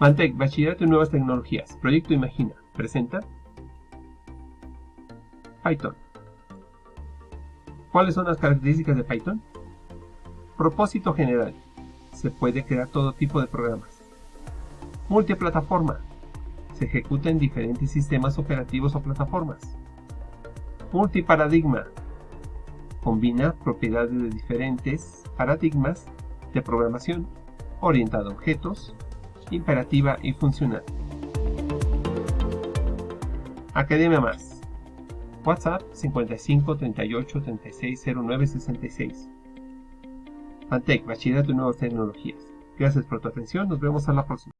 Mantec, Bachillerato en Nuevas Tecnologías, Proyecto Imagina, presenta Python. ¿Cuáles son las características de Python? Propósito general. Se puede crear todo tipo de programas. Multiplataforma. Se ejecuta en diferentes sistemas operativos o plataformas. Multiparadigma. Combina propiedades de diferentes paradigmas de programación orientada a objetos, imperativa y funcional. Academia Más. WhatsApp 55 38 36 09 66. Antec, Bachillerato de Nuevas Tecnologías. Gracias por tu atención, nos vemos a la próxima.